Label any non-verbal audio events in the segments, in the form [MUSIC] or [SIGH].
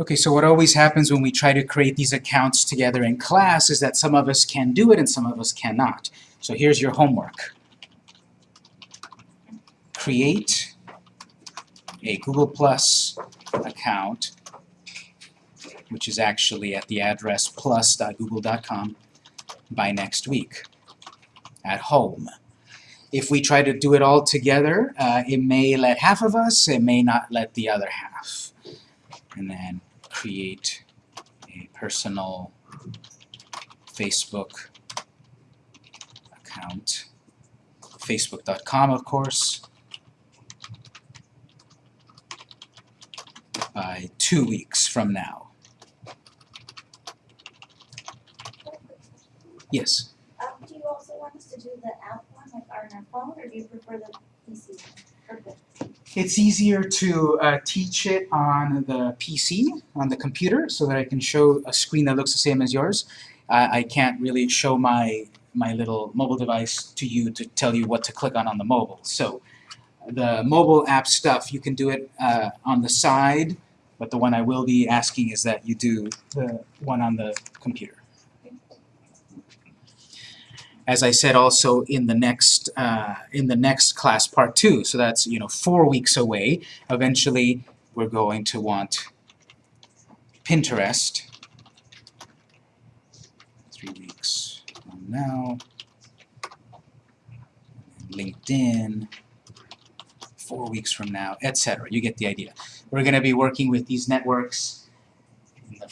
Okay, so what always happens when we try to create these accounts together in class is that some of us can do it and some of us cannot. So here's your homework. Create a Google Plus account, which is actually at the address plus.google.com by next week at home. If we try to do it all together, uh, it may let half of us, it may not let the other half. And then create a personal Facebook account. Facebook.com, of course. By two weeks from now. Yes? Um, do you also want us to do the app one, like on our phone, or do you prefer the PC one? It's easier to uh, teach it on the PC, on the computer, so that I can show a screen that looks the same as yours. I I can't really show my, my little mobile device to you to tell you what to click on on the mobile. So the mobile app stuff, you can do it uh, on the side, but the one I will be asking is that you do the one on the computer. As I said also in the next uh, in the next class, part two, so that's you know four weeks away. Eventually, we're going to want Pinterest. Three weeks from now. LinkedIn. Four weeks from now, etc. You get the idea. We're going to be working with these networks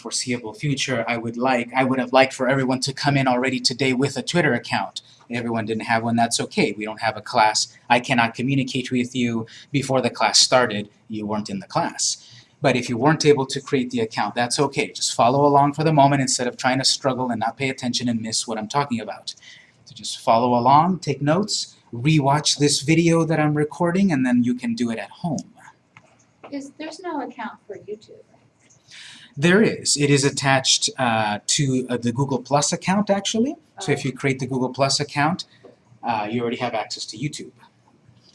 foreseeable future. I would like, I would have liked for everyone to come in already today with a Twitter account. If everyone didn't have one, that's okay. We don't have a class. I cannot communicate with you before the class started. You weren't in the class. But if you weren't able to create the account, that's okay. Just follow along for the moment instead of trying to struggle and not pay attention and miss what I'm talking about. So just follow along, take notes, rewatch this video that I'm recording, and then you can do it at home. Is, there's no account for YouTube? There is. It is attached uh, to uh, the Google Plus account, actually. So if you create the Google Plus account, uh, you already have access to YouTube.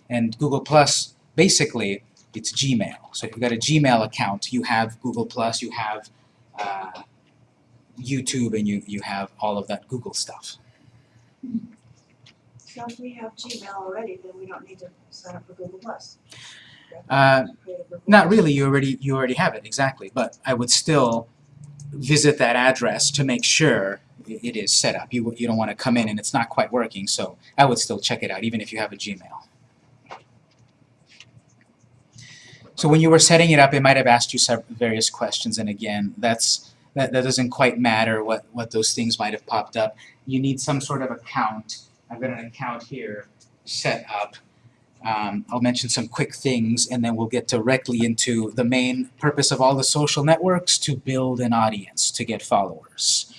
And Google Plus, basically, it's Gmail. So if you've got a Gmail account, you have Google Plus, you have uh, YouTube, and you, you have all of that Google stuff. So if we have Gmail already, then we don't need to sign up for Google Plus. Uh, Not really, you already, you already have it, exactly. But I would still visit that address to make sure it is set up. You, you don't want to come in and it's not quite working, so I would still check it out, even if you have a Gmail. So when you were setting it up, it might have asked you various questions, and again, that's, that, that doesn't quite matter what, what those things might have popped up. You need some sort of account. I've got an account here set up. Um, I'll mention some quick things, and then we'll get directly into the main purpose of all the social networks, to build an audience, to get followers.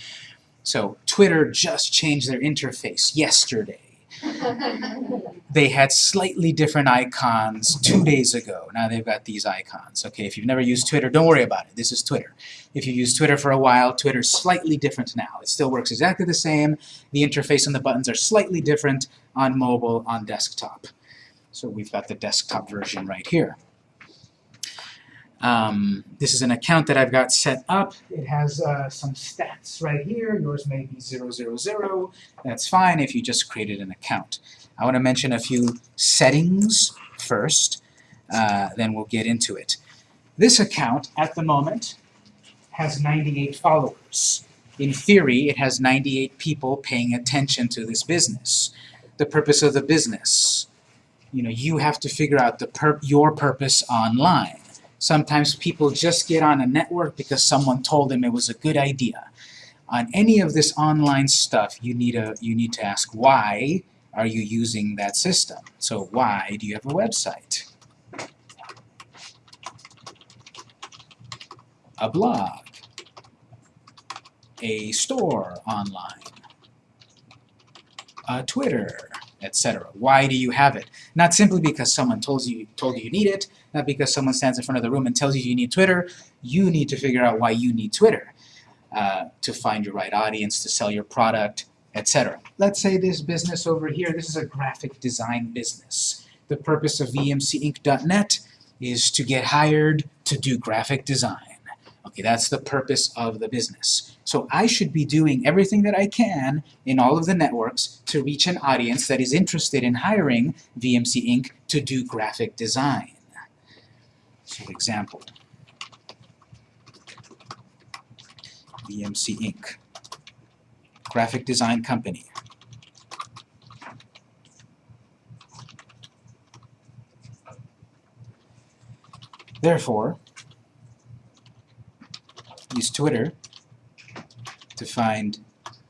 So Twitter just changed their interface yesterday. [LAUGHS] They had slightly different icons two days ago. Now they've got these icons. Okay, if you've never used Twitter, don't worry about it. This is Twitter. If you use Twitter for a while, Twitter's slightly different now. It still works exactly the same. The interface and the buttons are slightly different on mobile, on desktop. So we've got the desktop version right here. Um, this is an account that I've got set up. It has uh, some stats right here. Yours may be 000. That's fine if you just created an account. I want to mention a few settings first, uh, then we'll get into it. This account, at the moment, has 98 followers. In theory, it has 98 people paying attention to this business. The purpose of the business. You know, you have to figure out the pur your purpose online. Sometimes people just get on a network because someone told them it was a good idea. On any of this online stuff, you need, a, you need to ask why are you using that system? So why do you have a website? A blog? A store online? A Twitter? Etc. Why do you have it? Not simply because someone told you, told you you need it, not because someone stands in front of the room and tells you you need Twitter. You need to figure out why you need Twitter uh, to find your right audience, to sell your product, etc. Let's say this business over here, this is a graphic design business. The purpose of vmcinc.net is to get hired to do graphic design. That's the purpose of the business. So I should be doing everything that I can in all of the networks to reach an audience that is interested in hiring VMC Inc. to do graphic design. So example, VMC Inc. Graphic design company. Therefore, use Twitter to find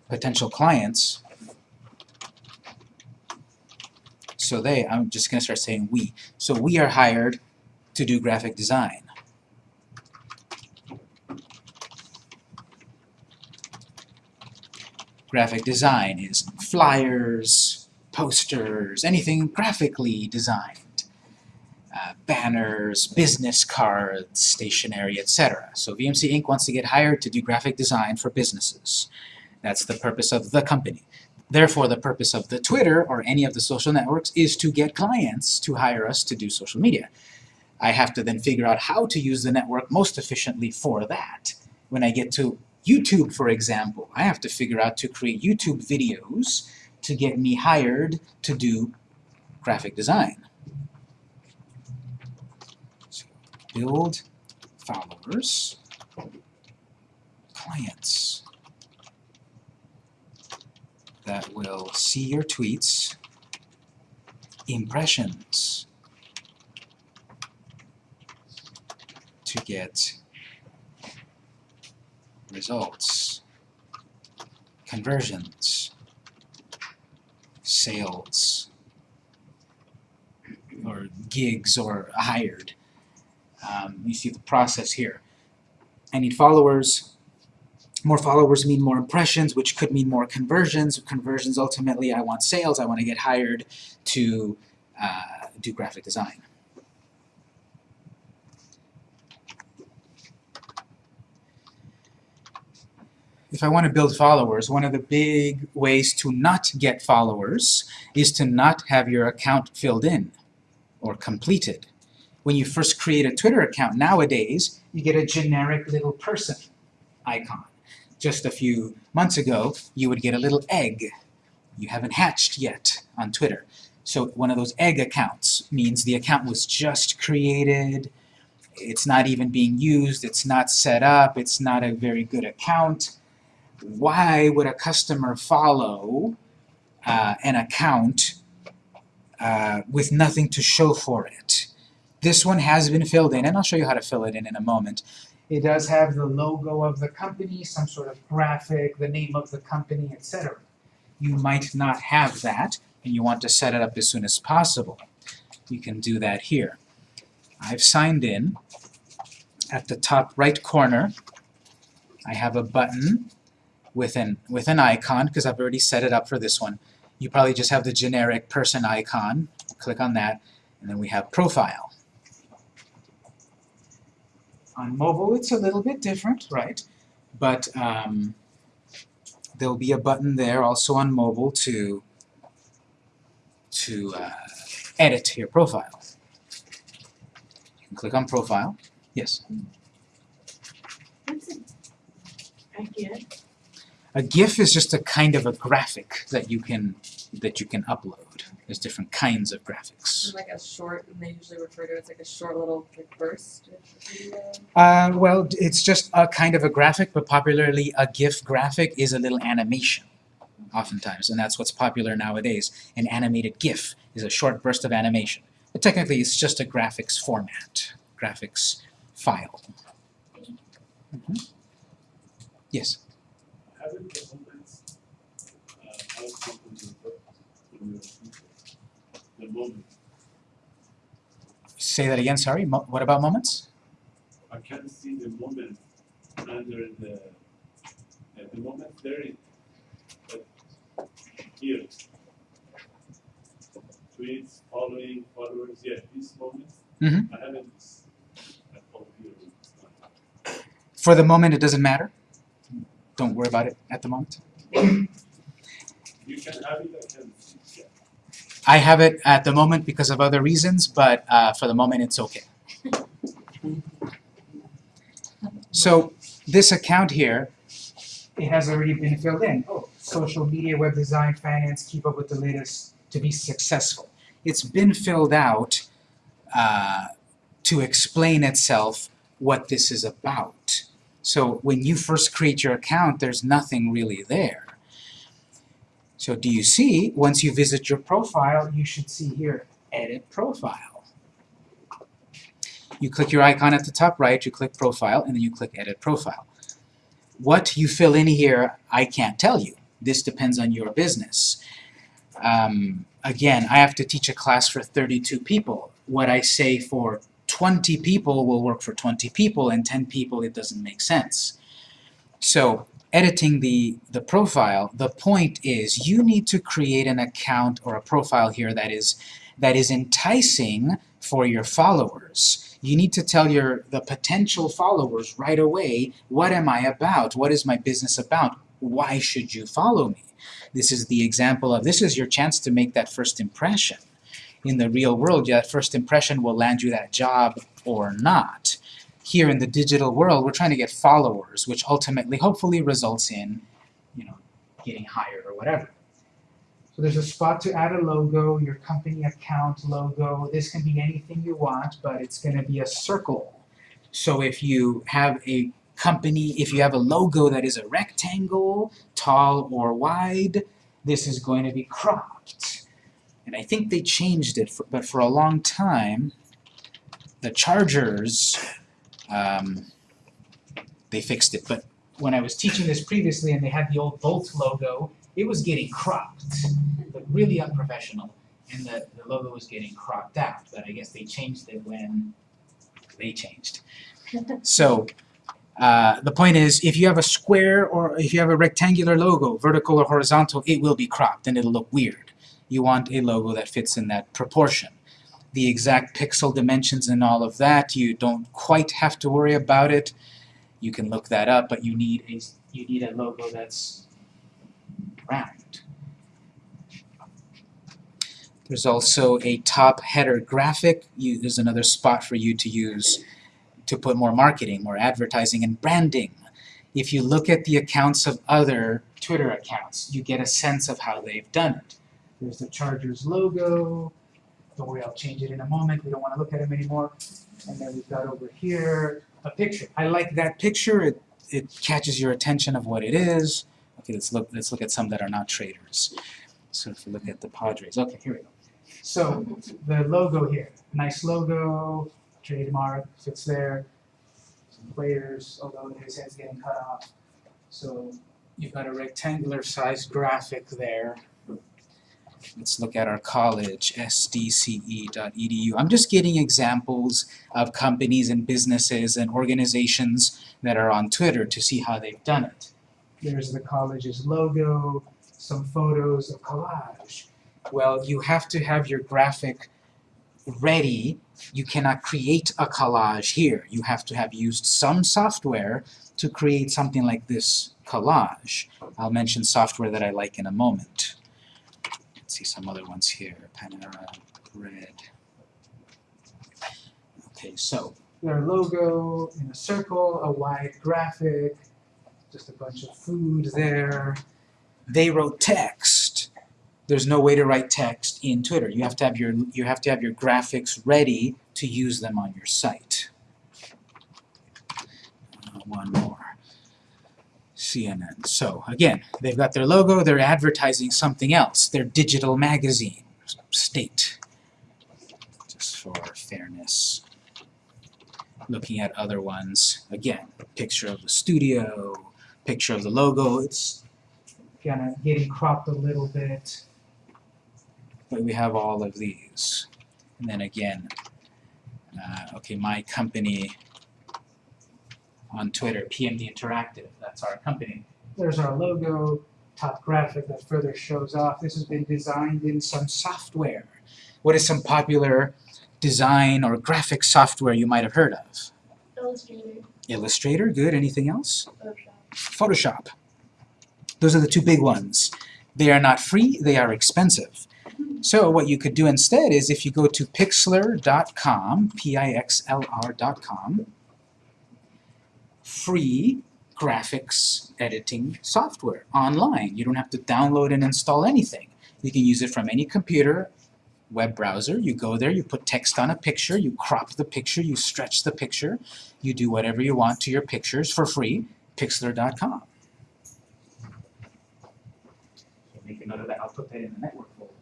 potential clients. So they, I'm just going to start saying we. So we are hired to do graphic design. Graphic design is flyers, posters, anything graphically designed. Banners, business cards, stationery, etc. So VMC Inc. wants to get hired to do graphic design for businesses. That's the purpose of the company. Therefore, the purpose of the Twitter or any of the social networks is to get clients to hire us to do social media. I have to then figure out how to use the network most efficiently for that. When I get to YouTube, for example, I have to figure out to create YouTube videos to get me hired to do graphic design. So build followers, clients. That will see your tweets, impressions, to get results, conversions, sales, or gigs or hired. Um, you see the process here. I need followers. More followers mean more impressions, which could mean more conversions. Conversions, ultimately, I want sales. I want to get hired to uh, do graphic design. if I want to build followers, one of the big ways to not get followers is to not have your account filled in or completed. When you first create a Twitter account nowadays, you get a generic little person icon. Just a few months ago, you would get a little egg. You haven't hatched yet on Twitter. So one of those egg accounts means the account was just created, it's not even being used, it's not set up, it's not a very good account why would a customer follow uh, an account uh, with nothing to show for it? This one has been filled in, and I'll show you how to fill it in in a moment. It does have the logo of the company, some sort of graphic, the name of the company, etc. You might not have that, and you want to set it up as soon as possible. You can do that here. I've signed in. At the top right corner, I have a button with an, with an icon, because I've already set it up for this one. You probably just have the generic person icon. Click on that, and then we have profile. On mobile, it's a little bit different, right? But um, there'll be a button there also on mobile to, to uh, edit your profile. You can click on profile. Yes? What's? I get. A GIF is just a kind of a graphic that you can that you can upload. There's different kinds of graphics. Like a short, and they usually refer to it as like a short little like burst. Uh, well, it's just a kind of a graphic, but popularly a GIF graphic is a little animation, oftentimes, and that's what's popular nowadays. An animated GIF is a short burst of animation. But technically, it's just a graphics format, graphics file. Yes. Haven't the moments, uh, how something will work in your future? The moment, Say that again, sorry. Mo what about moments? I can't see the moment under the, uh, the moment there is, but here. Tweets, following, followers, yeah, these moments, Mhm. I haven't, s- at here. For the moment, it doesn't matter. Don't worry about it at the moment. You can have it, I can. I have it at the moment because of other reasons, but uh, for the moment it's okay. So this account here, it has already been filled in. Oh, social media, web design, finance, keep up with the latest to be successful. It's been filled out uh, to explain itself what this is about. So when you first create your account, there's nothing really there. So do you see, once you visit your profile, you should see here, edit profile. You click your icon at the top right, you click profile, and then you click edit profile. What you fill in here, I can't tell you. This depends on your business. Um, again, I have to teach a class for 32 people. What I say for 20 people will work for 20 people, and 10 people it doesn't make sense. So editing the, the profile, the point is you need to create an account or a profile here that is, that is enticing for your followers. You need to tell your the potential followers right away, what am I about? What is my business about? Why should you follow me? This is the example of, this is your chance to make that first impression. In the real world, that first impression will land you that job or not. Here in the digital world, we're trying to get followers, which ultimately, hopefully, results in, you know, getting hired or whatever. So there's a spot to add a logo, your company account logo. This can be anything you want, but it's going to be a circle. So if you have a company, if you have a logo that is a rectangle, tall or wide, this is going to be cropped. And I think they changed it, for, but for a long time, the Chargers, um, they fixed it. But when I was teaching this previously and they had the old Bolt logo, it was getting cropped, but really unprofessional, and the, the logo was getting cropped out. But I guess they changed it when they changed. So uh, the point is, if you have a square or if you have a rectangular logo, vertical or horizontal, it will be cropped and it'll look weird. You want a logo that fits in that proportion. The exact pixel dimensions and all of that, you don't quite have to worry about it. You can look that up, but you need a you need a logo that's round. There's also a top header graphic. You, there's another spot for you to use to put more marketing, more advertising, and branding. If you look at the accounts of other Twitter accounts, you get a sense of how they've done it. There's the Chargers logo. Don't worry, I'll change it in a moment. We don't want to look at them anymore. And then we've got over here a picture. I like that picture. It, it catches your attention of what it is. Okay, let's look, let's look at some that are not traders. So if we look at the Padres. Okay, here we go. So the logo here, nice logo, trademark, fits there. Some players, although his head's getting cut off. So you've got a rectangular sized graphic there. Let's look at our college, sdce.edu. I'm just getting examples of companies and businesses and organizations that are on Twitter to see how they've done it. There's the college's logo, some photos, a collage. Well, you have to have your graphic ready. You cannot create a collage here. You have to have used some software to create something like this collage. I'll mention software that I like in a moment. Let's see some other ones here. Panera Bread. Okay, so their logo in a circle, a wide graphic, just a bunch of food there. They wrote text. There's no way to write text in Twitter. You have to have your you have to have your graphics ready to use them on your site. Uh, one more. CNN. So again, they've got their logo, they're advertising something else. Their digital magazine, state. Just for fairness. Looking at other ones, again, picture of the studio, picture of the logo, it's kind of getting cropped a little bit. But we have all of these. And then again, uh, okay, my company on Twitter, PMD Interactive, that's our company. There's our logo, top graphic that further shows off. This has been designed in some software. What is some popular design or graphic software you might have heard of? Illustrator, Illustrator, good. Anything else? Photoshop. Photoshop. Those are the two big ones. They are not free, they are expensive. So what you could do instead is if you go to pixlr.com, P-I-X-L-R.com, free graphics editing software online. You don't have to download and install anything. You can use it from any computer, web browser. You go there, you put text on a picture, you crop the picture, you stretch the picture, you do whatever you want to your pictures for free, pixlr.com. So make a note of that. I'll put that in the network folder.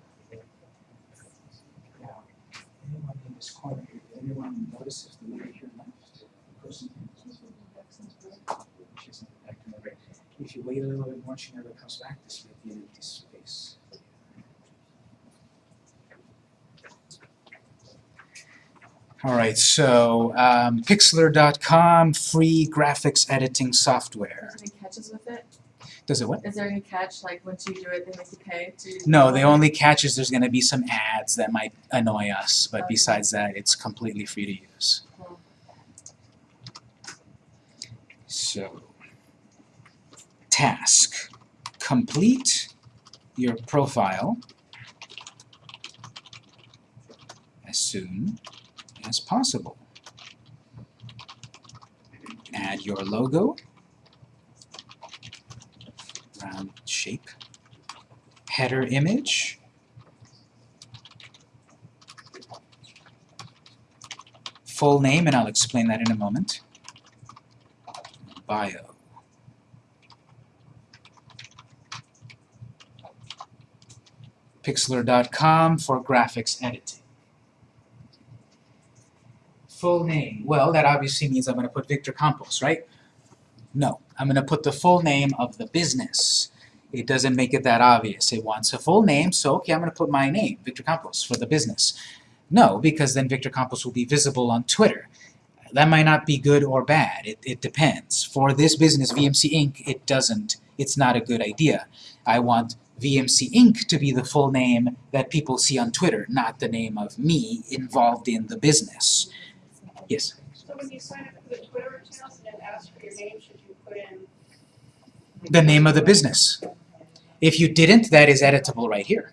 Anyone in this corner here, anyone notice if the here left? The person She hasn't been back to the right. If you wait a little bit more, she never comes back, this will be an empty space. All right, so um, Pixlr.com, free graphics editing software. Is there any catches with it? Does it what? Is there any catch, like once you do it, they make you pay to? No, the only catch is there's going to be some ads that might annoy us, but besides that, it's completely free to use. Cool. So, task. Complete your profile as soon as possible. Add your logo, round shape, header image, full name, and I'll explain that in a moment, bio. Pixlr.com for graphics editing. Full name. Well, that obviously means I'm going to put Victor Campos, right? No, I'm going to put the full name of the business. It doesn't make it that obvious. It wants a full name, so okay, I'm going to put my name, Victor Campos, for the business. No, because then Victor Campos will be visible on Twitter. That might not be good or bad. It, it depends. For this business, VMC Inc., it doesn't. It's not a good idea. I want VMC Inc. to be the full name that people see on Twitter, not the name of me involved in the business. Yes? So when you sign up for the Twitter account and it asks for your name, should you put in? The name of the business. If you didn't, that is editable right here.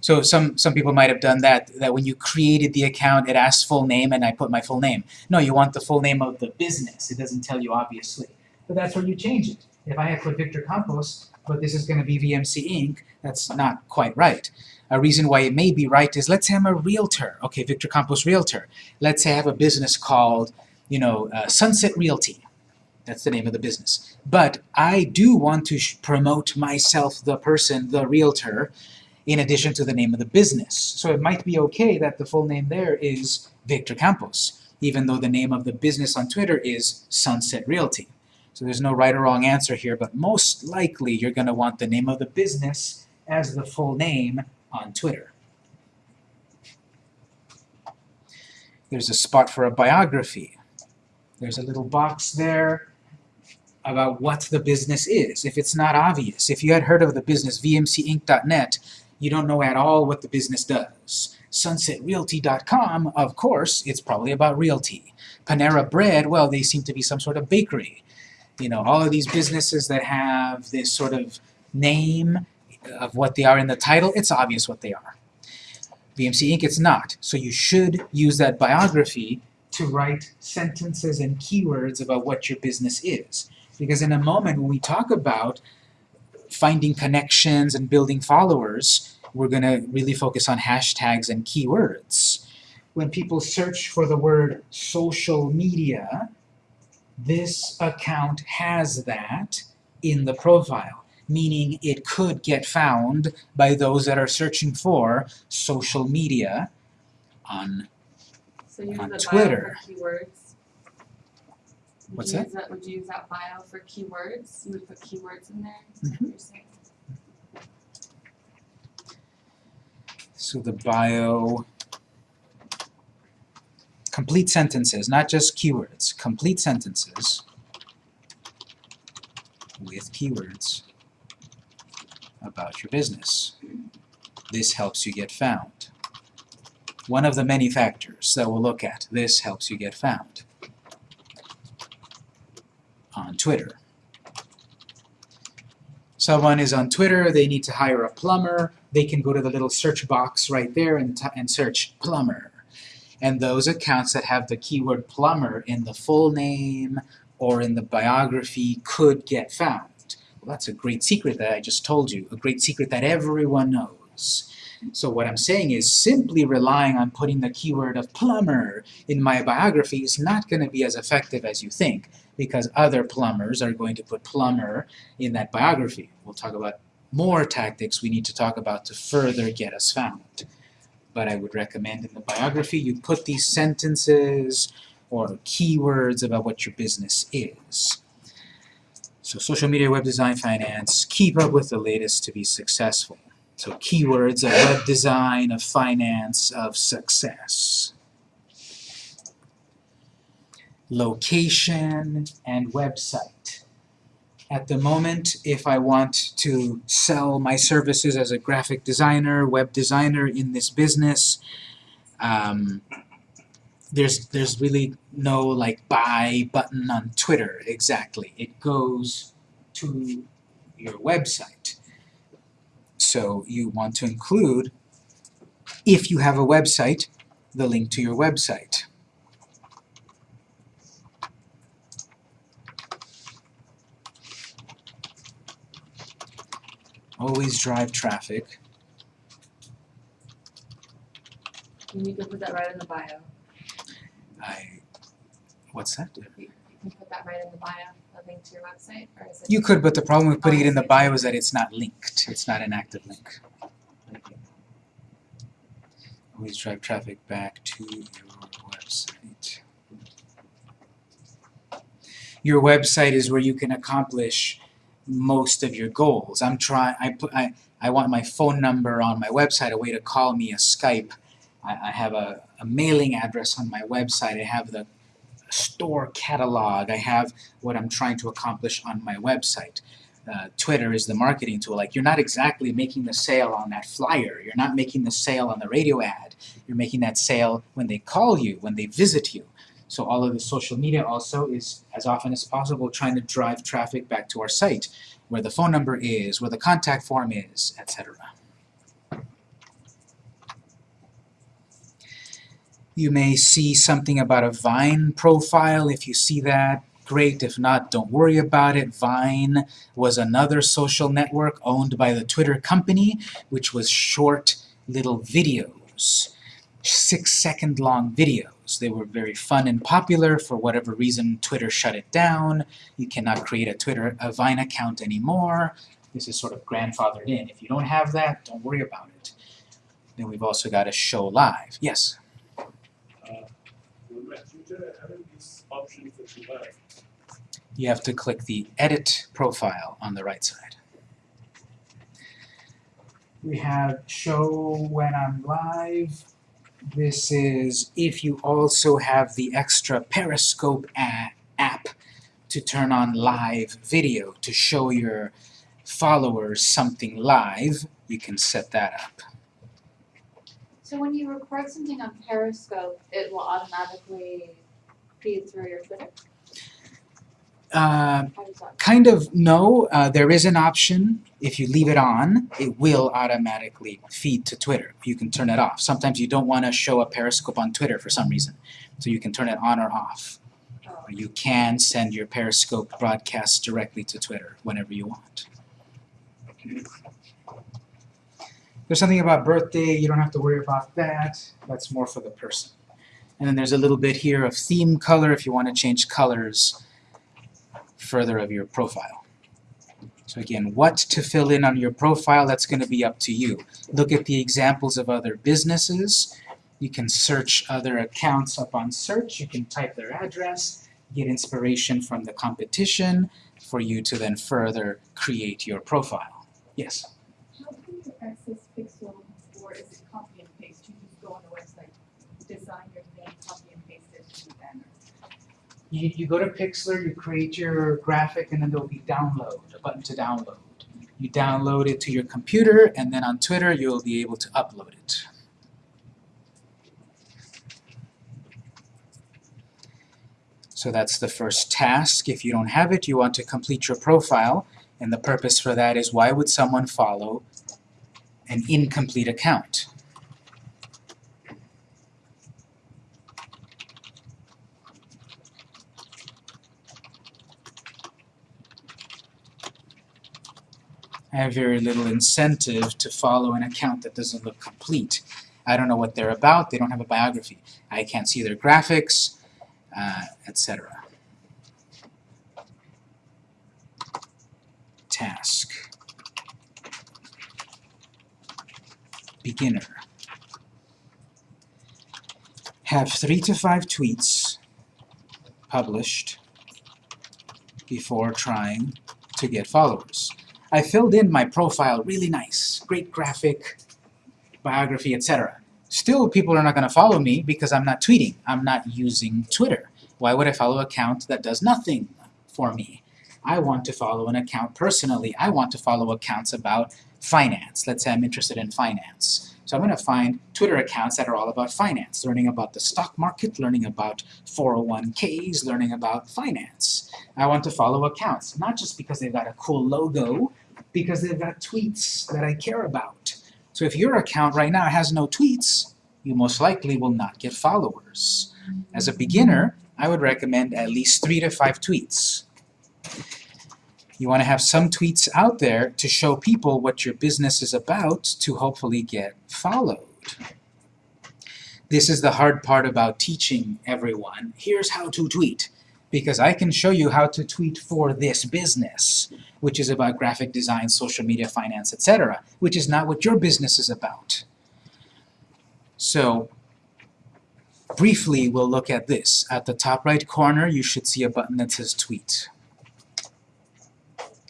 So some, some people might have done that, that when you created the account, it asks full name and I put my full name. No, you want the full name of the business. It doesn't tell you obviously. But that's where you change it. If I had put Victor Campos, but this is going to be VMC Inc., that's not quite right. A reason why it may be right is, let's say I'm a realtor. Okay, Victor Campos Realtor. Let's say I have a business called, you know, uh, Sunset Realty. That's the name of the business. But I do want to promote myself, the person, the realtor, in addition to the name of the business. So it might be okay that the full name there is Victor Campos, even though the name of the business on Twitter is Sunset Realty. So there's no right or wrong answer here, but most likely you're going to want the name of the business as the full name on Twitter. There's a spot for a biography. There's a little box there about what the business is. If it's not obvious, if you had heard of the business vmcinc.net, you don't know at all what the business does. SunsetRealty.com, of course, it's probably about realty. Panera Bread, well, they seem to be some sort of bakery. You know, all of these businesses that have this sort of name of what they are in the title, it's obvious what they are. VMC Inc. it's not. So you should use that biography to write sentences and keywords about what your business is. Because in a moment when we talk about finding connections and building followers, we're going to really focus on hashtags and keywords. When people search for the word social media, this account has that in the profile, meaning it could get found by those that are searching for social media on So On Twitter. bio for keywords? Would What's you that? that? Would you use that bio for keywords? You would put keywords in there? Is that mm-hmm. what you're saying? So the bio, complete sentences, not just keywords, complete sentences with keywords about your business. This helps you get found. One of the many factors that we'll look at, this helps you get found on Twitter. Someone is on Twitter, they need to hire a plumber, they can go to the little search box right there and, and search plumber. And those accounts that have the keyword plumber in the full name or in the biography could get found. Well, that's a great secret that I just told you, a great secret that everyone knows. So what I'm saying is simply relying on putting the keyword of plumber in my biography is not going to be as effective as you think because other plumbers are going to put plumber in that biography. We'll talk about more tactics we need to talk about to further get us found. But I would recommend in the biography you put these sentences or keywords about what your business is. So social media, web design, finance, keep up with the latest to be successful. So keywords of web design, of finance, of success. Location and website. At the moment, if I want to sell my services as a graphic designer, web designer in this business, um, there's there's really no like buy button on Twitter exactly. It goes to your website. So you want to include, if you have a website, the link to your website. Always drive traffic. And you can put that right in the bio. I, what's that? You can put that right in the bio, a link to your website, or is it? You could, but the problem with putting it in the bio is that it's not linked. It's not an active link. Always drive traffic back to your website. Your website is where you can accomplish most of your goals. I'm trying. I put. I. I want my phone number on my website, a way to call me, a Skype. I, I have a, a mailing address on my website. I have the store catalog. I have what I'm trying to accomplish on my website. Uh, Twitter is the marketing tool. Like you're not exactly making the sale on that flyer. You're not making the sale on the radio ad. You're making that sale when they call you, when they visit you. So all of the social media also is, as often as possible, trying to drive traffic back to our site, where the phone number is, where the contact form is, etc. You may see something about a Vine profile. If you see that, great. If not, don't worry about it. Vine was another social network owned by the Twitter company, which was short little videos, six second long videos. They were very fun and popular. For whatever reason, Twitter shut it down. You cannot create a Twitter, a Vine account anymore. This is sort of grandfathered in. If you don't have that, don't worry about it. Then we've also got a show live. Yes? Uh, with my Twitter, I have these options that you have. you have to click the Edit Profile on the right side. We have Show When I'm Live. This is if you also have the extra Periscope app to turn on live video to show your followers something live, you can set that up. So when you record something on Periscope, it will automatically feed through your Twitter? Uh? Kind of, no. Uh, there is an option. If you leave it on, it will automatically feed to Twitter. You can turn it off. Sometimes you don't want to show a Periscope on Twitter for some reason, so you can turn it on or off. Or you can send your Periscope broadcast directly to Twitter whenever you want. There's something about birthday, you don't have to worry about that. That's more for the person. And then there's a little bit here of theme color if you want to change colors further of your profile. So again, what to fill in on your profile, that's going to be up to you. Look at the examples of other businesses. You can search other accounts up on search. You can type their address, get inspiration from the competition for you to then further create your profile. Yes? How can you access Pixel, or is it copy and paste? You just go on the website, design your name, copy and paste it to the banner. You, you go to Pixlr, you create your graphic, and then there'll be download, a button to download. You download it to your computer, and then on Twitter you'll be able to upload it. So that's the first task. If you don't have it, you want to complete your profile, and the purpose for that is why would someone follow an incomplete account? I have very little incentive to follow an account that doesn't look complete. I don't know what they're about, they don't have a biography. I can't see their graphics, uh, etc. Task. Beginner. Have three to five tweets published before trying to get followers. I filled in my profile really nice, great graphic, biography, etc. Still, people are not going to follow me because I'm not tweeting. I'm not using Twitter. Why would I follow an account that does nothing for me? I want to follow an account personally. I want to follow accounts about finance. Let's say I'm interested in finance. So I'm going to find Twitter accounts that are all about finance, learning about the stock market, learning about 401ks, learning about finance. I want to follow accounts, not just because they've got a cool logo, because they've got tweets that I care about. So if your account right now has no tweets, you most likely will not get followers. As a beginner, I would recommend at least three to five tweets. You want to have some tweets out there to show people what your business is about to hopefully get followed. This is the hard part about teaching everyone. Here's how to tweet. Because I can show you how to tweet for this business, which is about graphic design, social media, finance, etc., which is not what your business is about. So, briefly, we'll look at this. At the top right corner, you should see a button that says Tweet.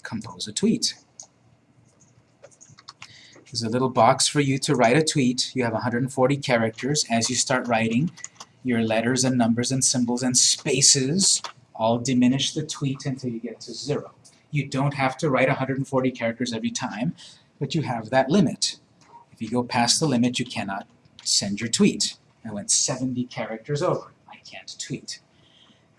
Compose a tweet. There's a little box for you to write a tweet. You have 140 characters. As you start writing, your letters and numbers and symbols and spaces all diminish the tweet until you get to zero. You don't have to write 140 characters every time, but you have that limit. If you go past the limit, you cannot send your tweet. I went 70 characters over. I can't tweet.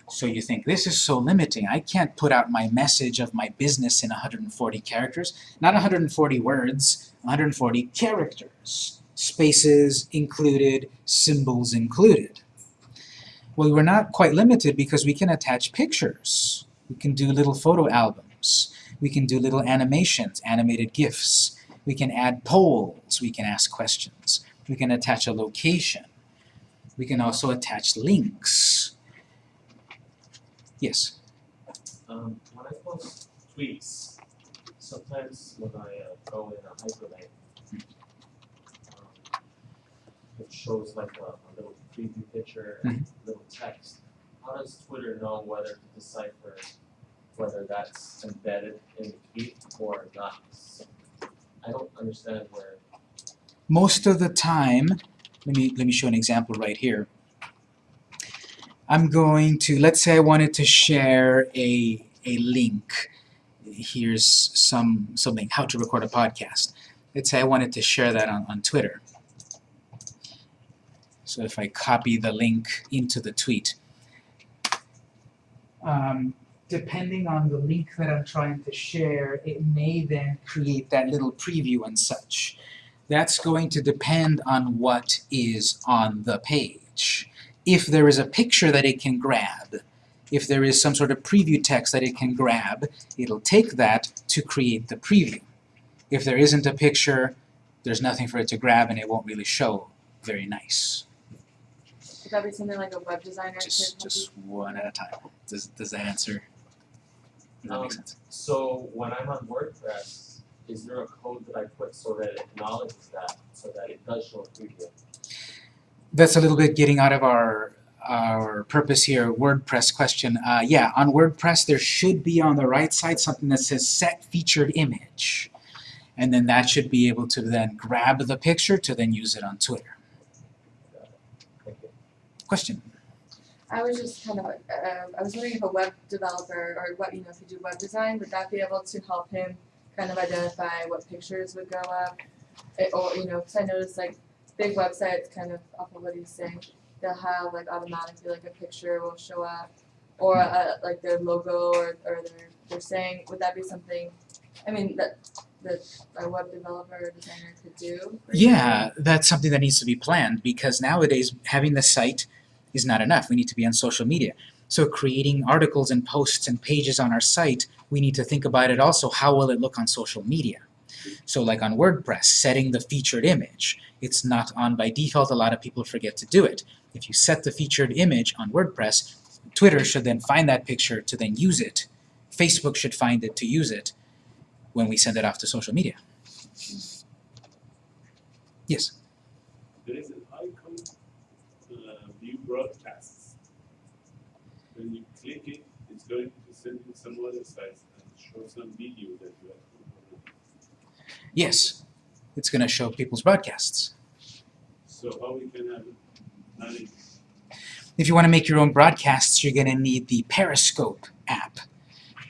So you think, this is so limiting. I can't put out my message of my business in 140 characters. Not 140 words, 140 characters. Spaces included, symbols included. Well, we're not quite limited because we can attach pictures. We can do little photo albums. We can do little animations, animated GIFs. We can add polls. We can ask questions. We can attach a location. We can also attach links. Yes? Um, when I post tweets, sometimes when I uh, go in a hyperlink, um, it shows like a, a little preview picture, mhm. and little text. How does Twitter know whether to decipher whether that's embedded in the tweet or not? I don't understand where. Most of the time, let me, let me show an example right here. I'm going to, let's say I wanted to share a, a link. Here's some something, how to record a podcast. Let's say I wanted to share that on, on Twitter. So if I copy the link into the tweet, um, depending on the link that I'm trying to share, it may then create that little preview and such. That's going to depend on what is on the page. If there is a picture that it can grab, if there is some sort of preview text that it can grab, it'll take that to create the preview. If there isn't a picture, there's nothing for it to grab and it won't really show very nice. Would that be something like a web designer Just, just one at a time. Does, does that answer? Does that Um, make sense? So when I'm on WordPress, is there a code that I put so that it acknowledges that, so that it does show a preview? That's a little bit getting out of our our purpose here, WordPress question. Uh, yeah, on WordPress there should be on the right side something that says set featured image. And then that should be able to then grab the picture to then use it on Twitter. Question? I was just kind of, uh, I was wondering if a web developer or what, you know, if you do web design, would that be able to help him kind of identify what pictures would go up? It, or, you know, because I noticed like big websites, kind of off of what he's saying, they'll have like automatically like a picture will show up or uh, like their logo or, or their, their saying, would that be something, I mean, that, that a web developer or designer could do? Yeah, that's something that needs to be planned because nowadays having the site is not enough. We need to be on social media. So creating articles and posts and pages on our site, we need to think about it also, how will it look on social media? So like on WordPress, setting the featured image, it's not on by default, a lot of people forget to do it. If you set the featured image on WordPress, Twitter should then find that picture to then use it. Facebook should find it to use it when we send it off to social media. Yes? There is an icon, uh, view broadcasts. When you click it, it's going to send you some other sites and show some video that you have uploaded. Yes. It's going to show people's broadcasts. So how we can have it? If you want to make your own broadcasts, you're going to need the Periscope app.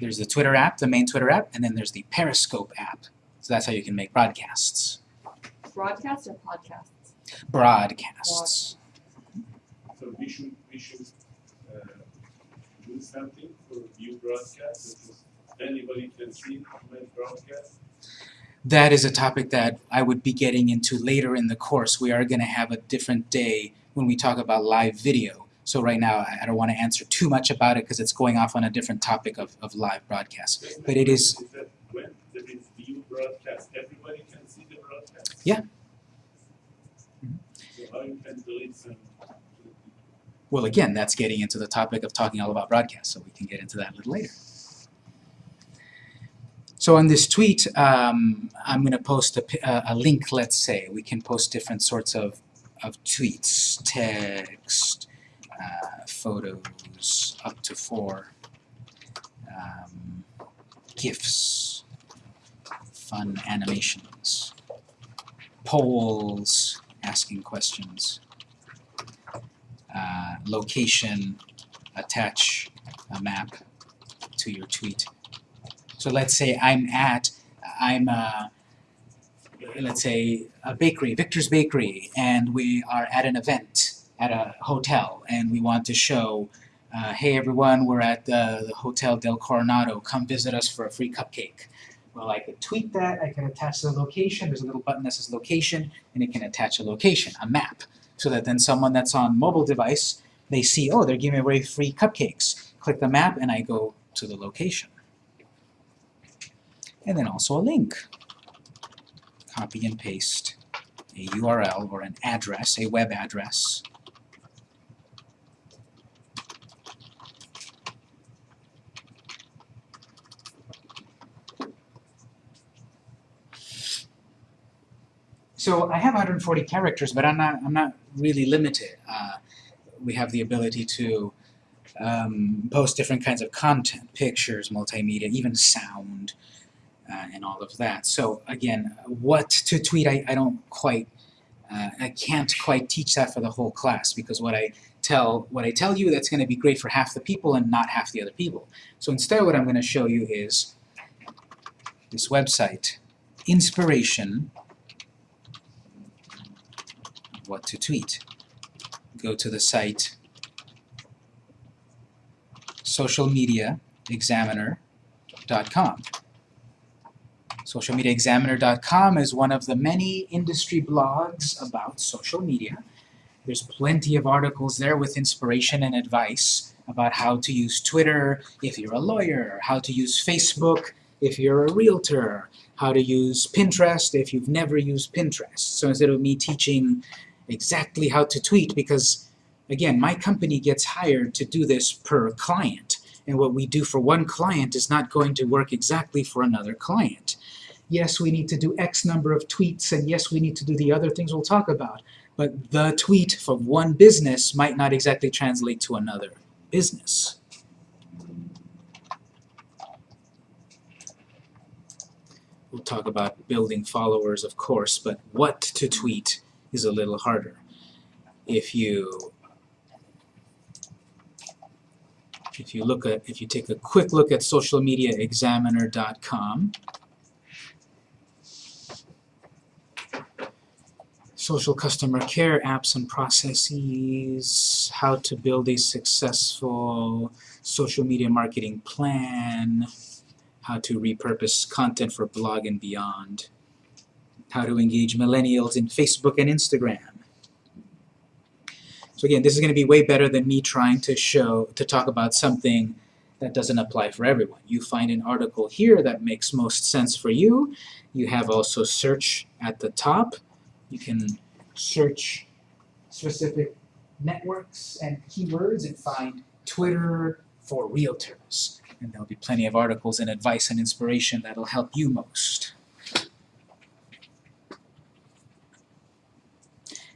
There's the Twitter app, the main Twitter app, and then there's the Periscope app. So that's how you can make broadcasts. Broadcast or podcasts? Broadcasts. We should, we should, uh, do something for view broadcast, that is anybody can see my broadcast. That is a topic that I would be getting into later in the course. We are going to have a different day when we talk about live video. So right now, I don't want to answer too much about it because it's going off on a different topic of, of live broadcasts. But it is, Is that when there is view broadcast, everybody can see the broadcast? Yeah. So how you can delete some? Well again, that's getting into the topic of talking all about broadcast, so we can get into that a little later. So on this tweet, um, I'm going to post a, a, link, let's say. We can post different sorts of, of tweets, text, uh, photos, up to four, um, GIFs, fun animations, polls, asking questions, uh, location, attach a map to your tweet. So let's say I'm at, I'm, uh, let's say, a bakery, Victor's Bakery, and we are at an event at a hotel, and we want to show, uh, hey everyone, we're at the, the Hotel Del Coronado, come visit us for a free cupcake. Well, I could tweet that, I can attach the location, there's a little button that says location, and it can attach a location, a map, so that then someone that's on mobile device, they see, oh, they're giving away free cupcakes. Click the map, and I go to the location and then also a link. Copy and paste a URL or an address, a web address. So I have 140 characters, but I'm not, I'm not really limited. Uh, we have the ability to um, post different kinds of content, pictures, multimedia, even sound, uh, and all of that. So again, what to tweet, I, I don't quite, uh, I can't quite teach that for the whole class because what I tell, what I tell you, that's going to be great for half the people and not half the other people. So instead, what I'm going to show you is this website, inspiration, what to tweet. Go to the site socialmediaexaminer.com. Socialmediaexaminer.com is one of the many industry blogs about social media. There's plenty of articles there with inspiration and advice about how to use Twitter if you're a lawyer, how to use Facebook if you're a realtor, how to use Pinterest if you've never used Pinterest. So instead of me teaching exactly how to tweet, because again, my company gets hired to do this per client, and what we do for one client is not going to work exactly for another client. Yes, we need to do X number of tweets, and yes, we need to do the other things we'll talk about, but the tweet for one business might not exactly translate to another business. We'll talk about building followers, of course, but what to tweet is a little harder. If you if you look at if you take a quick look at socialmediaexaminer.com social customer care apps and processes, how to build a successful social media marketing plan, how to repurpose content for blog and beyond, how to engage millennials in Facebook and Instagram. So again, this is going to be way better than me trying to show, to talk about something that doesn't apply for everyone. You find an article here that makes most sense for you. You have also search at the top. You can search specific networks and keywords and find Twitter for realtors. And there'll be plenty of articles and advice and inspiration that'll help you most.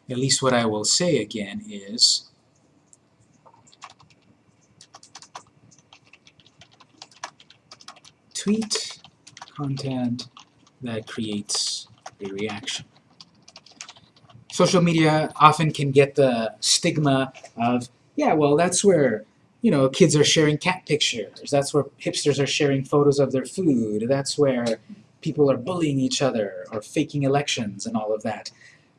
At least what I will say again is tweet content that creates a reaction. Social media often can get the stigma of, yeah, well, that's where, you know, kids are sharing cat pictures. That's where hipsters are sharing photos of their food. That's where people are bullying each other or faking elections and all of that.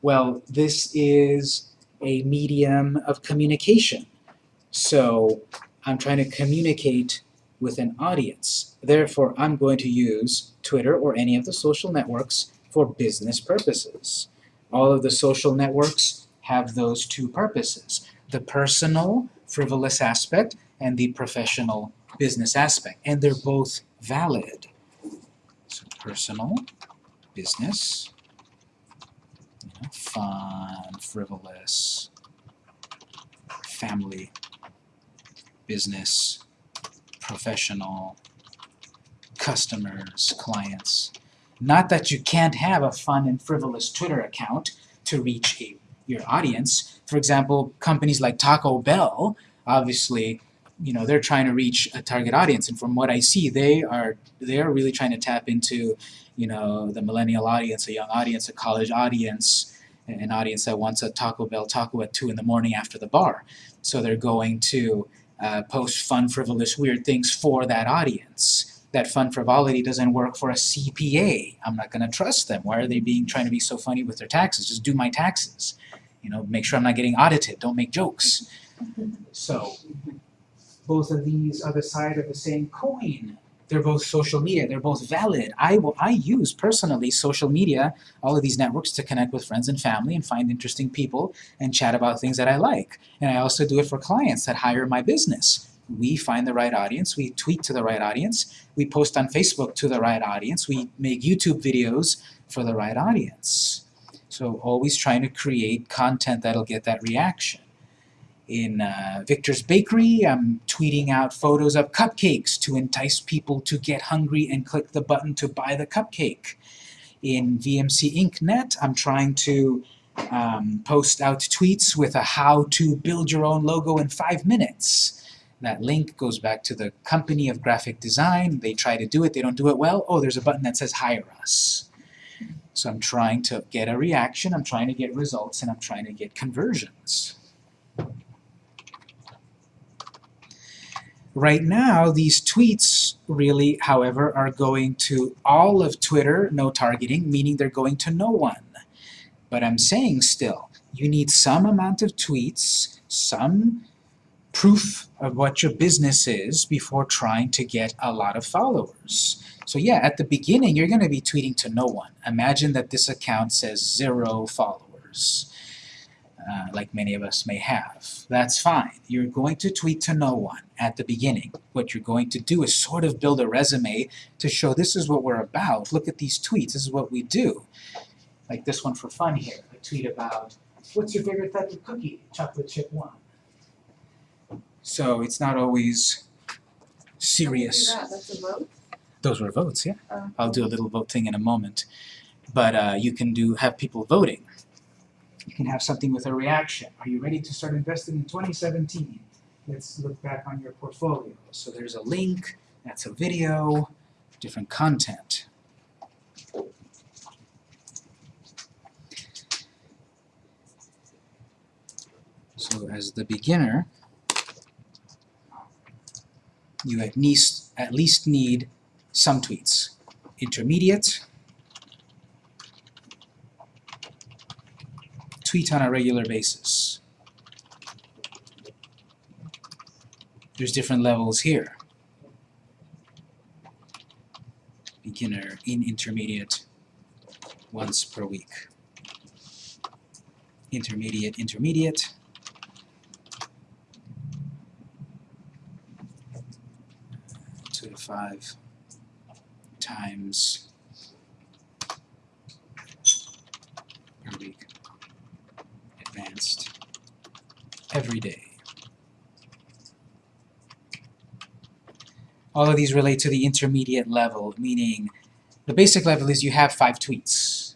Well, this is a medium of communication. So I'm trying to communicate with an audience. Therefore, I'm going to use Twitter or any of the social networks for business purposes. All of the social networks have those two purposes. The personal, frivolous aspect and the professional business aspect. And they're both valid. So personal, business, fun, frivolous, family, business, professional, customers, clients. Not that you can't have a fun and frivolous Twitter account to reach a, your audience. For example, companies like Taco Bell, obviously, you know, they're trying to reach a target audience, and from what I see, they are they are really trying to tap into, you know, the millennial audience, a young audience, a college audience, an audience that wants a Taco Bell taco at two in the morning after the bar. So they're going to uh, post fun, frivolous, weird things for that audience. That fun frivolity doesn't work for a CPA. I'm not going to trust them. Why are they being trying to be so funny with their taxes? Just do my taxes. You know, make sure I'm not getting audited. Don't make jokes. So, both of these are the side of the same coin. They're both social media. They're both valid. I will. I use personally social media, all of these networks, to connect with friends and family and find interesting people and chat about things that I like. And I also do it for clients that hire my business. We find the right audience. We tweet to the right audience. We post on Facebook to the right audience. We make YouTube videos for the right audience. So always trying to create content that'll get that reaction. In uh, Victor's Bakery, I'm tweeting out photos of cupcakes to entice people to get hungry and click the button to buy the cupcake. In VMC Inc. Net, I'm trying to um, post out tweets with a how to build your own logo in five minutes. That link goes back to the company of graphic design. They try to do it, they don't do it well. Oh, there's a button that says hire us. So I'm trying to get a reaction, I'm trying to get results, and I'm trying to get conversions. Right now, these tweets really, however, are going to all of Twitter, no targeting, meaning they're going to no one. But I'm saying still, you need some amount of tweets, some proof of what your business is before trying to get a lot of followers. So yeah, at the beginning, you're going to be tweeting to no one. Imagine that this account says zero followers, uh, like many of us may have. That's fine. You're going to tweet to no one at the beginning. What you're going to do is sort of build a resume to show this is what we're about. Look at these tweets. This is what we do. Like this one for fun here. A tweet about, what's your favorite type of cookie? Chocolate chip one. So it's not always serious. That, that's a vote. Those were votes, yeah. Oh. I'll do a little vote thing in a moment. But uh, you can do have people voting. You can have something with a reaction. Are you ready to start investing in 2017? Let's look back on your portfolio. So there's a link, that's a video, different content. So as the beginner, you at least at least need some tweets. Intermediate, tweet on a regular basis. There's different levels here. Beginner, in intermediate, once per week. Intermediate, intermediate. two to five times per week. Advanced every day. All of these relate to the intermediate level, meaning the basic level is you have five tweets.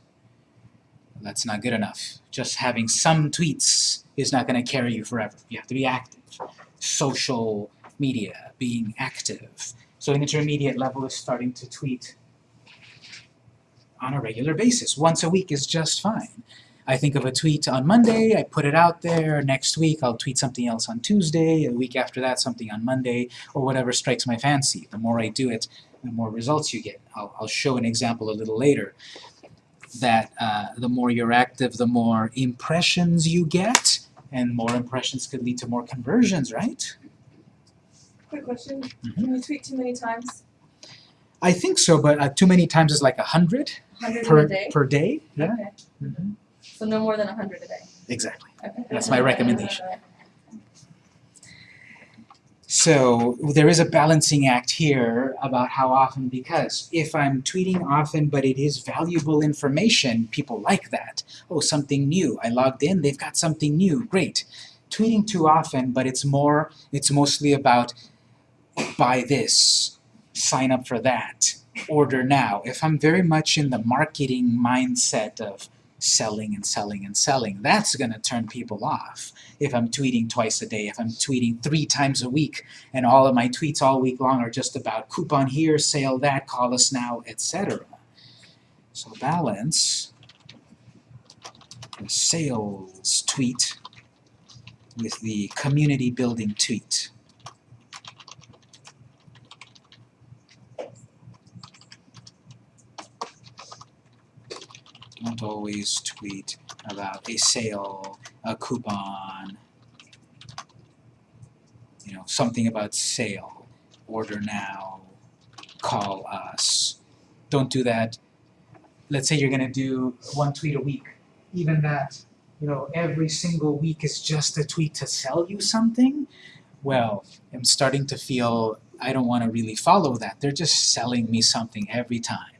That's not good enough. Just having some tweets is not going to carry you forever. You have to be active. Social media, being active. So an intermediate level is starting to tweet on a regular basis. Once a week is just fine. I think of a tweet on Monday, I put it out there, next week I'll tweet something else on Tuesday, a week after that something on Monday, or whatever strikes my fancy. The more I do it, the more results you get. I'll, I'll show an example a little later that uh, the more you're active, the more impressions you get, and more impressions could lead to more conversions, right? Quick question, Mhm. can you tweet too many times? I think so, but uh, too many times is like a hundred Hundred in per, a day? per day. Yeah, Okay, Mhm. So no more than a hundred a day, exactly. okay. That's my recommendation. So there is a balancing act here about how often, because if I'm tweeting often but it is valuable information, people like that. Oh, something new. I logged in, they've got something new. Great. Tweeting too often, but it's more, it's mostly about buy this, sign up for that, order now. If I'm very much in the marketing mindset of selling and selling and selling, that's going to turn people off if I'm tweeting twice a day, if I'm tweeting three times a week, and all of my tweets all week long are just about coupon here, sale that, call us now, etc. So balance the sales tweet with the community building tweet. Don't always tweet about a sale, a coupon, you know, something about sale, order now, call us. Don't do that. Let's say you're gonna do one tweet a week. Even that, you know, every single week is just a tweet to sell you something. Well, I'm starting to feel I don't want to really follow that. They're just selling me something every time.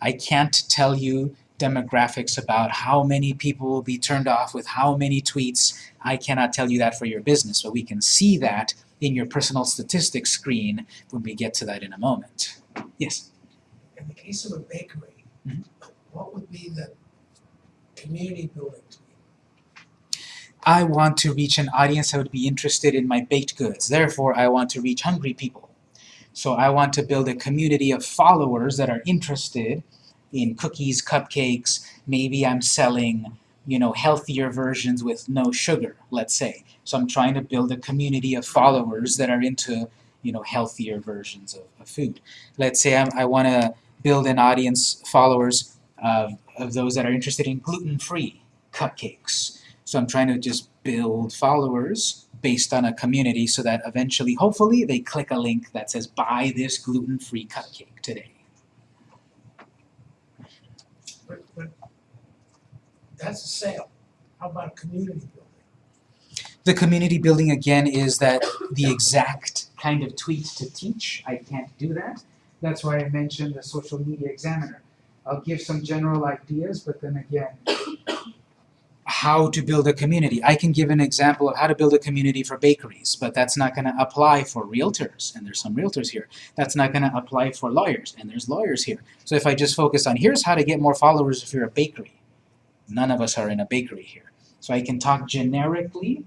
I can't tell you demographics about how many people will be turned off with how many tweets. I cannot tell you that for your business, but we can see that in your personal statistics screen when we get to that in a moment. Yes? In the case of a bakery, Mhm. what would be the community building tweet? I want to reach an audience that would be interested in my baked goods. Therefore, I want to reach hungry people. So I want to build a community of followers that are interested in cookies, cupcakes. Maybe I'm selling, you know, healthier versions with no sugar, let's say. So I'm trying to build a community of followers that are into, you know, healthier versions of, of food. Let's say I'm, I want to build an audience, followers of, of those that are interested in gluten-free cupcakes. So I'm trying to just build followers based on a community so that eventually, hopefully, they click a link that says buy this gluten-free cupcake today. But, but that's a sale. How about community building? The community building again is that the exact kind of tweet to teach. I can't do that. That's why I mentioned the social media examiner. I'll give some general ideas, but then again, how to build a community. I can give an example of how to build a community for bakeries, but that's not going to apply for realtors, and there's some realtors here. That's not going to apply for lawyers, and there's lawyers here. So if I just focus on here's how to get more followers if you're a bakery, none of us are in a bakery here. So I can talk generically,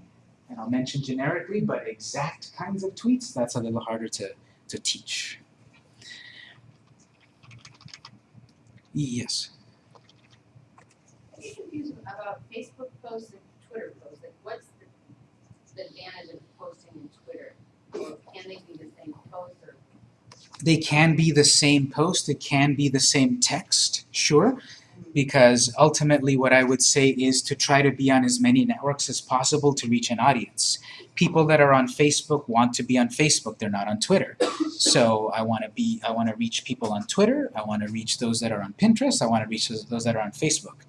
and I'll mention generically, but exact kinds of tweets, that's a little harder to, to teach. Yes. I'm confused about Facebook posts and Twitter posts, like what's the, the advantage of posting in Twitter? Or can they be the same post or? They can be the same post, it can be the same text, sure, because ultimately what I would say is to try to be on as many networks as possible to reach an audience. People that are on Facebook want to be on Facebook, they're not on Twitter. So I want to be, I want to reach people on Twitter, I want to reach those that are on Pinterest, I want to reach those, those that are on Facebook.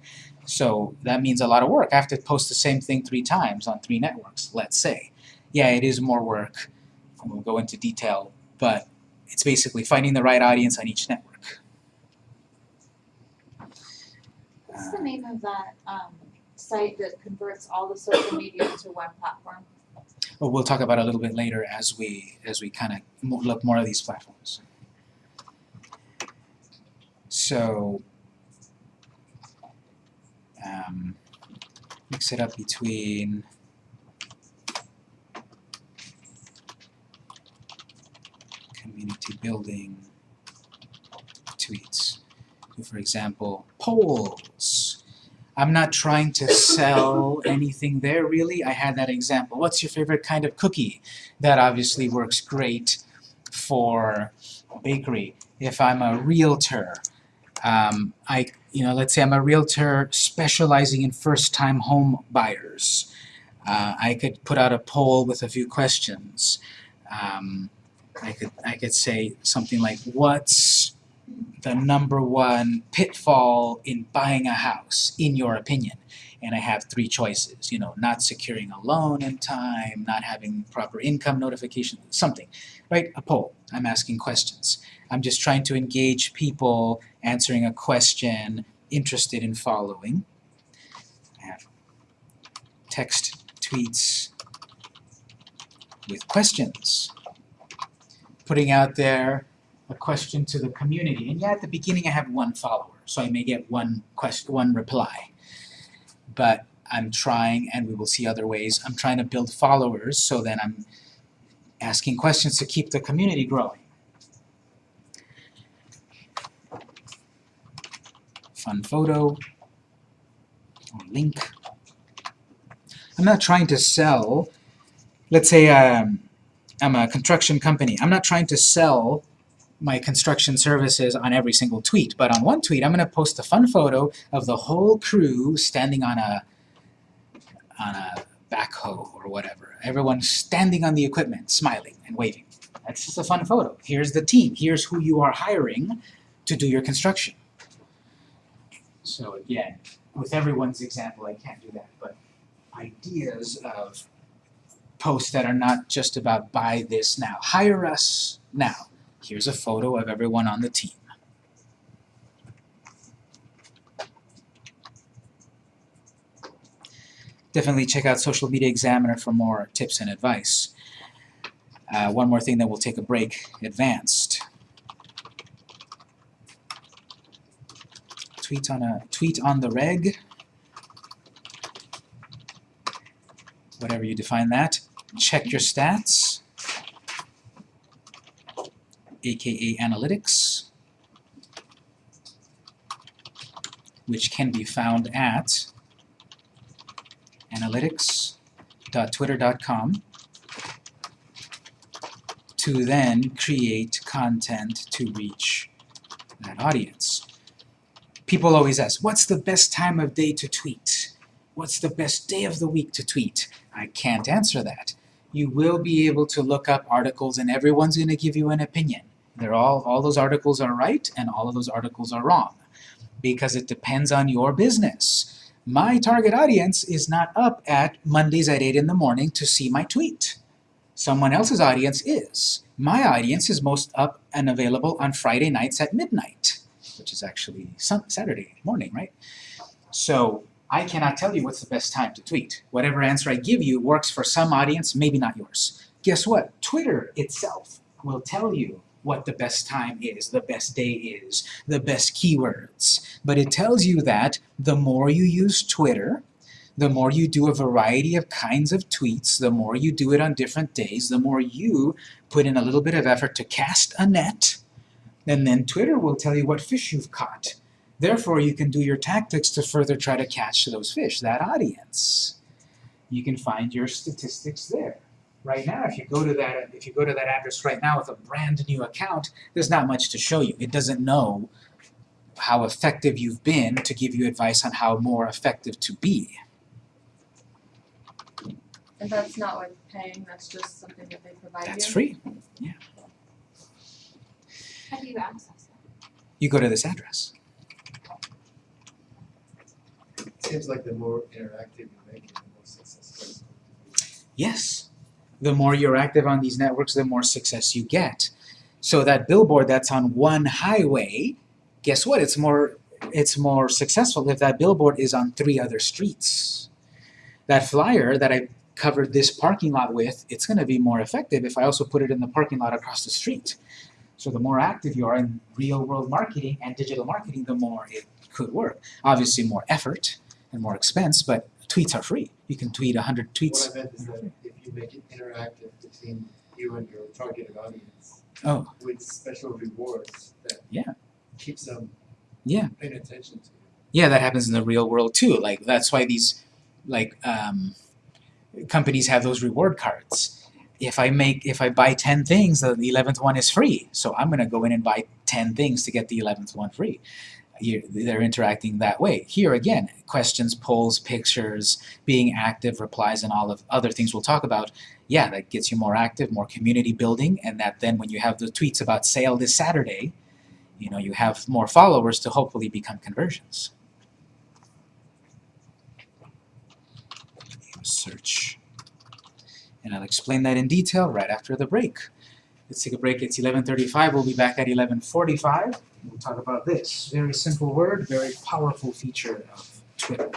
So that means a lot of work. I have to post the same thing three times on three networks, let's say. Yeah, it is more work, we'll go into detail, but it's basically finding the right audience on each network. What's name of that um site that converts all the social media into one platform? But we'll talk about a little bit later as we as we kind of look more at these platforms. So um, mix it up between community building tweets. For example, polls. I'm not trying to sell anything there really. I had that example. What's your favorite kind of cookie? That obviously works great for a bakery. If I'm a realtor, um, I, you know, let's say I'm a realtor specializing in first-time home buyers. Uh, I could put out a poll with a few questions. Um, I could, I could say something like, what's the number one pitfall in buying a house, in your opinion? And I have three choices, you know, not securing a loan in time, not having proper income notification, something, right? A poll. I'm asking questions. I'm just trying to engage people answering a question, interested in following. I have text tweets with questions. Putting out there a question to the community. And yeah, at the beginning I have one follower, so I may get one question, one reply. But I'm trying, and we will see other ways, I'm trying to build followers so then I'm asking questions to keep the community growing. Fun photo, or link. I'm not trying to sell, let's say um, I'm a construction company. I'm not trying to sell my construction services on every single tweet, but on one tweet I'm going to post a fun photo of the whole crew standing on a on a backhoe or whatever. Everyone standing on the equipment, smiling and waving. That's just a fun photo. Here's the team. Here's who you are hiring to do your construction. So again, with everyone's example, I can't do that, but ideas of posts that are not just about buy this now, hire us now. Here's a photo of everyone on the team. Definitely check out Social Media Examiner for more tips and advice. Uh, one more thing that we'll take a break, advanced. Tweet on a tweet on the reg. Whatever you define that. Check your stats aka analytics, which can be found at analytics.twitter.com to then create content to reach that audience. People always ask, what's the best time of day to tweet? What's the best day of the week to tweet? I can't answer that. You will be able to look up articles and everyone's going to give you an opinion. They're all, all those articles are right and all of those articles are wrong because it depends on your business. My target audience is not up at Mondays at 8 in the morning to see my tweet. Someone else's audience is. My audience is most up and available on Friday nights at midnight, which is actually Saturday morning, right? So I cannot tell you what's the best time to tweet. Whatever answer I give you works for some audience, maybe not yours. Guess what? Twitter itself will tell you what the best time is, the best day is, the best keywords. But it tells you that the more you use Twitter, the more you do a variety of kinds of tweets, the more you do it on different days, the more you put in a little bit of effort to cast a net, and then Twitter will tell you what fish you've caught. Therefore, you can do your tactics to further try to catch those fish, that audience. You can find your statistics there right now, if you go to that if you go to that address right now with a brand new account, there's not much to show you. It doesn't know how effective you've been to give you advice on how more effective to be. And that's not like paying, that's just something that they provide you? That's free. How do you access it? You go to this address. It Seems like the more interactive you make it, the more successful. Yes. The more you're active on these networks, the more success you get. So that billboard that's on one highway, guess what? It's more it's more successful if that billboard is on three other streets. That flyer that I covered this parking lot with, it's going to be more effective if I also put it in the parking lot across the street. So the more active you are in real world marketing and digital marketing, the more it could work. Obviously more effort and more expense, but tweets are free. You can tweet 100 tweets. What I meant is that if you make it interactive between you and your targeted audience. Oh. With special rewards that. Yeah. Keeps them. Yeah. Paying attention to you. Yeah, that happens in the real world too. Like that's why these like um, companies have those reward cards. If I make if I buy ten things, the eleventh one is free. So I'm gonna go in and buy ten things to get the eleventh one free. They're interacting that way. Here again, questions, polls, pictures, being active, replies, and all of other things we'll talk about. Yeah, that gets you more active, more community building, and that then when you have the tweets about sale this Saturday, you know you have more followers to hopefully become conversions. search. And I'll explain that in detail right after the break. Let's take a break. It's 11.35. We'll be back at 11.45. We'll talk about this. Very simple word, very powerful feature of Twitter.